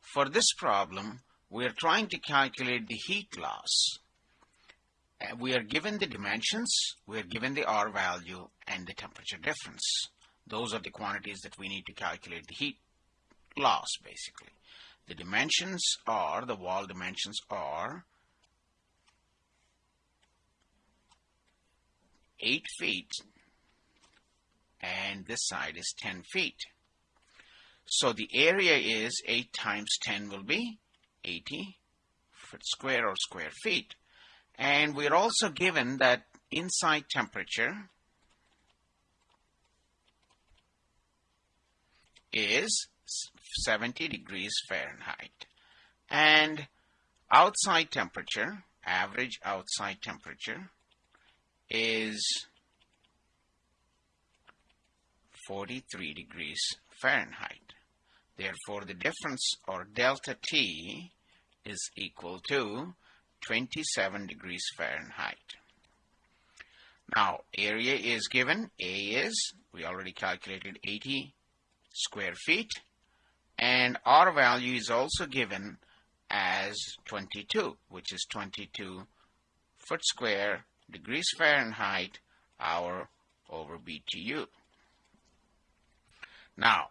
For this problem, we are trying to calculate the heat loss. Uh, we are given the dimensions, we are given the R value and the temperature difference. Those are the quantities that we need to calculate the heat loss basically. The dimensions are, the wall dimensions are 8 feet and this side is 10 feet. So the area is 8 times 10 will be 80 foot square or square feet. And we're also given that inside temperature is 70 degrees Fahrenheit. And outside temperature, average outside temperature, is 43 degrees Fahrenheit. Therefore, the difference or delta T is equal to 27 degrees Fahrenheit. Now, area is given. A is, we already calculated 80 square feet. And R value is also given as 22, which is 22 foot square degrees Fahrenheit hour over BTU. Now,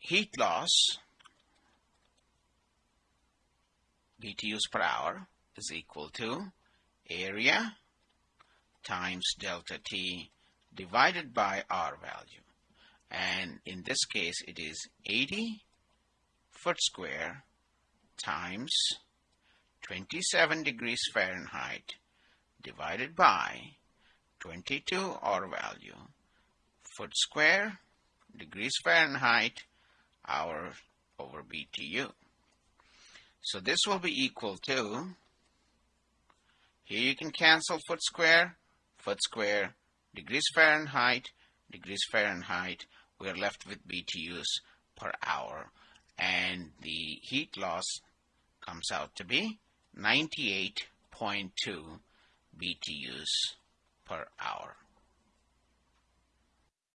heat loss BTUs per hour is equal to area times delta T divided by R value. And in this case, it is 80 foot square times 27 degrees Fahrenheit divided by 22 R value foot square degrees Fahrenheit hour over BTU. So this will be equal to, here you can cancel foot square, foot square, degrees Fahrenheit, degrees Fahrenheit. We are left with BTUs per hour. And the heat loss comes out to be 98.2 BTUs per hour.